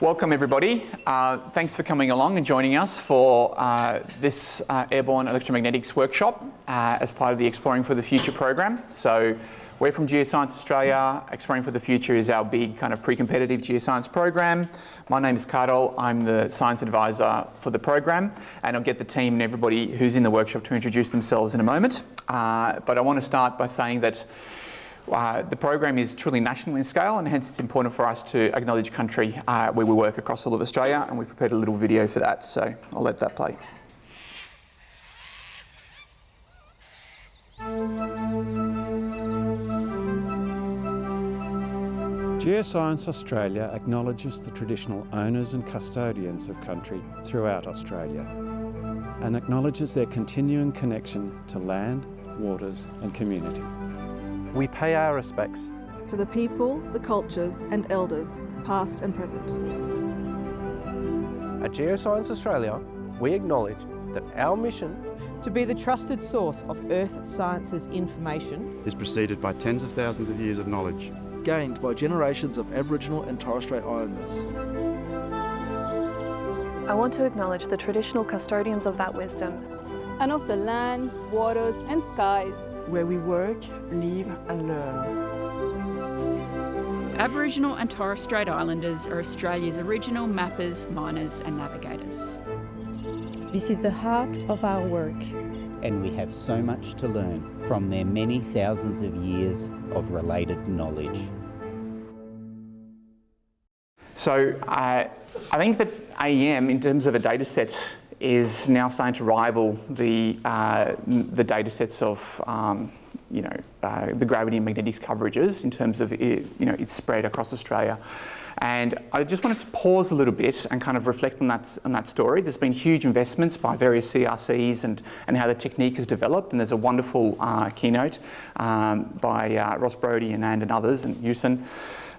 Welcome everybody. Uh, thanks for coming along and joining us for uh, this uh, Airborne Electromagnetics workshop uh, as part of the Exploring for the Future program. So we're from Geoscience Australia. Exploring for the Future is our big kind of pre-competitive geoscience program. My name is Carol. I'm the science advisor for the program and I'll get the team and everybody who's in the workshop to introduce themselves in a moment. Uh, but I want to start by saying that uh, the program is truly national in scale and hence it's important for us to acknowledge country uh, where we work across all of Australia and we've prepared a little video for that so I'll let that play. Geoscience Australia acknowledges the traditional owners and custodians of country throughout Australia and acknowledges their continuing connection to land, waters and community. We pay our respects to the people, the cultures and elders, past and present. At Geoscience Australia, we acknowledge that our mission to be the trusted source of Earth sciences information is preceded by tens of thousands of years of knowledge gained by generations of Aboriginal and Torres Strait Islanders. I want to acknowledge the traditional custodians of that wisdom and of the lands, waters and skies where we work, live and learn. Aboriginal and Torres Strait Islanders are Australia's original mappers, miners and navigators. This is the heart of our work. And we have so much to learn from their many thousands of years of related knowledge. So uh, I think that AEM, in terms of a data set, is now starting to rival the, uh, the data sets of um, you know, uh, the gravity and magnetics coverages in terms of it, you know, its spread across Australia. And I just wanted to pause a little bit and kind of reflect on that, on that story. There's been huge investments by various CRCs and, and how the technique has developed. And there's a wonderful uh, keynote um, by uh, Ross Brodie and and others and Yusen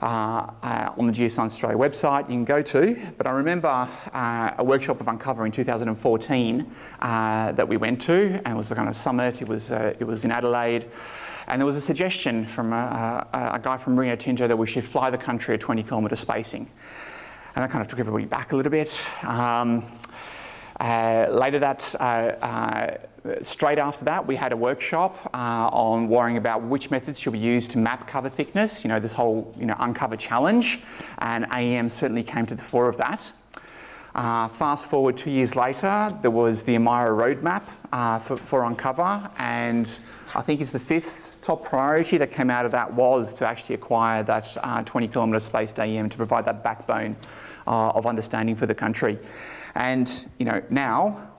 on the Geoscience Australia website you can go to. But I remember uh, a workshop of Uncover in 2014 uh, that we went to, and it was a kind of summit. It was uh, it was in Adelaide. And there was a suggestion from a, a, a, guy from Rio Tinto that we should fly the country at 20 kilometre spacing. And that kind of took everybody back a little bit. Um, uh, later that, uh, uh, straight after that, we had a workshop uh, on worrying about which methods should be used to map cover thickness, you know, this whole you know, uncover challenge, and AEM certainly came to the fore of that. Uh, fast forward two years later, there was the AMIRA roadmap uh, for, for Uncover, and I think it's the fifth top priority that came out of that was to actually acquire that 20 kilometre spaced AEM to provide that backbone of understanding for the country. And you know, now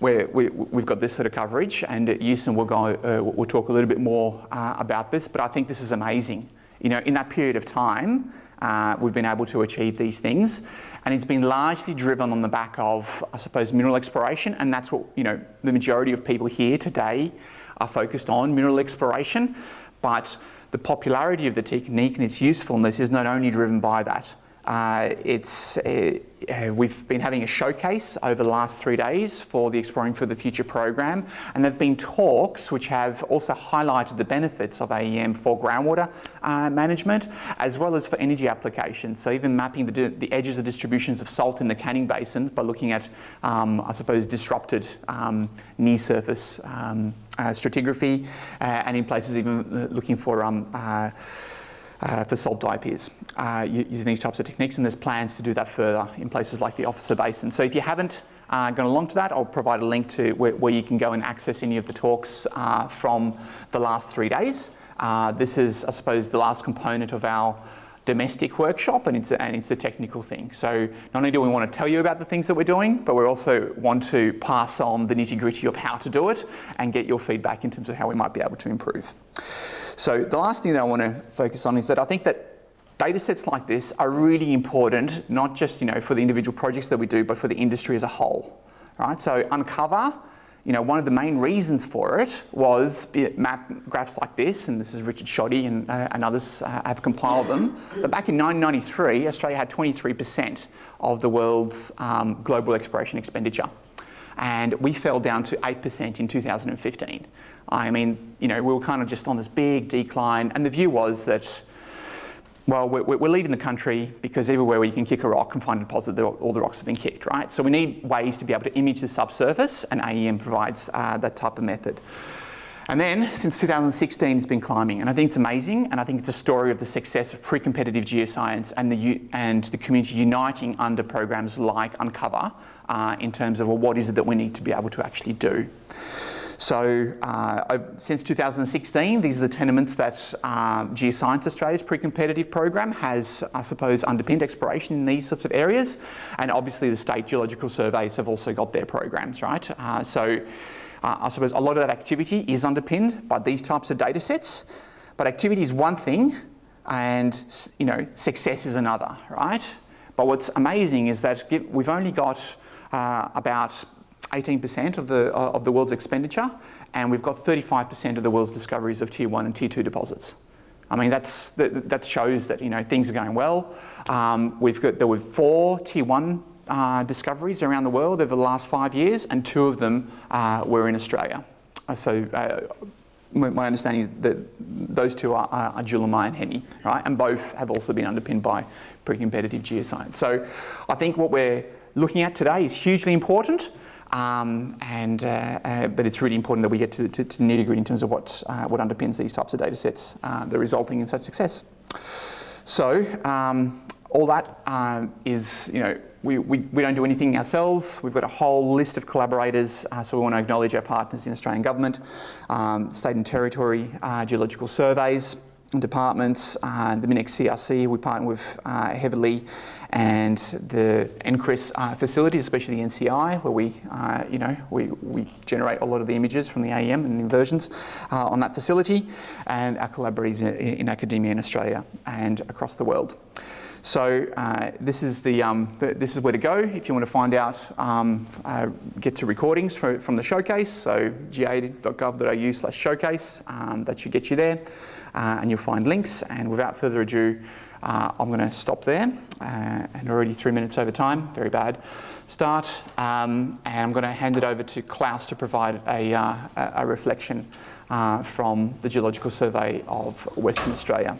we have got this sort of coverage and at we'll, go, uh, we'll talk a little bit more uh, about this, but I think this is amazing. You know, in that period of time, uh, we've been able to achieve these things and it's been largely driven on the back of, I suppose, mineral exploration and that's what, you know, the majority of people here today are focused on, mineral exploration, but the popularity of the technique and its usefulness is not only driven by that. Uh, it's, uh, uh, we've been having a showcase over the last three days for the Exploring for the Future program and there have been talks which have also highlighted the benefits of AEM for groundwater uh, management as well as for energy applications. So even mapping the, the, edges of distributions of salt in the Canning Basin by looking at, um, I suppose, disrupted um, near surface um, uh, stratigraphy uh, and in places even looking for um, uh, for salt diapirs uh, using these types of techniques and there's plans to do that further in places like the Officer Basin. So if you haven't uh, gone along to that, I'll provide a link to where, where you can go and access any of the talks uh, from the last three days. Uh, this is, I suppose, the last component of our domestic workshop and it's, a, and it's a technical thing. So not only do we want to tell you about the things that we're doing, but we also want to pass on the nitty gritty of how to do it and get your feedback in terms of how we might be able to improve. So the last thing that I want to focus on is that I think that data sets like this are really important, not just you know, for the individual projects that we do, but for the industry as a whole. Right? So Uncover, you know, one of the main reasons for it was map graphs like this, and this is Richard Schodde and, uh, and others uh, have compiled them. But back in 1993, Australia had 23% of the world's um, global exploration expenditure. And we fell down to 8% in 2015. I mean, you know, we were kind of just on this big decline and the view was that well, we're, we're, leading the country because everywhere where you can kick a rock and find a deposit, all the rocks have been kicked, right? So we need ways to be able to image the subsurface, and AEM provides uh, that type of method. And then, since 2016, it's been climbing, and I think it's amazing, and I think it's a story of the success of pre-competitive geoscience and the, and the community uniting under programs like Uncover uh, in terms of, well, what is it that we need to be able to actually do? So uh, since 2016, these are the tenements that uh, Geoscience Australia's pre-competitive program has, I suppose, underpinned exploration in these sorts of areas. And obviously the state geological surveys have also got their programs, right? Uh, so uh, I suppose a lot of that activity is underpinned by these types of data sets. But activity is one thing and you know, success is another, right? But what's amazing is that we've only got uh, about 18% of the, uh, of the world's expenditure, and we've got 35% of the world's discoveries of tier one and tier two deposits. I mean, that's, that, that shows that, you know, things are going well. Um, we've got, there were four tier one uh, discoveries around the world over the last five years, and two of them uh, were in Australia. Uh, so uh, my understanding is that those two are, are Julimar and Hemi, right? And both have also been underpinned by pre-competitive geoscience. So I think what we're looking at today is hugely important. Um, and, uh, uh, but it's really important that we get to, to, to nitty gritty in terms of what, uh, what underpins these types of data sets uh, that are resulting in such success. So um, all that uh, is, you know, we, we, we, don't do anything ourselves. We've got a whole list of collaborators, uh, so we want to acknowledge our partners in Australian government, um, state and territory geological surveys, and departments, the MinEx CRC we partner with heavily, and the NCRIS uh, facilities, especially the NCI, where we, uh, you know, we, we generate a lot of the images from the AEM and the inversions uh, on that facility, and our collaborators in, in, academia in Australia and across the world. So uh, this is the, um, this is where to go if you want to find out, um, uh, get to recordings for, from the showcase. So ga.gov.au slash showcase, um, that should get you there. Uh, and you'll find links. And without further ado, uh, I'm going to stop there, uh, and already three minutes over time, very bad start. Um, and I'm going to hand it over to Klaus to provide a, uh, a reflection uh, from the Geological Survey of Western Australia.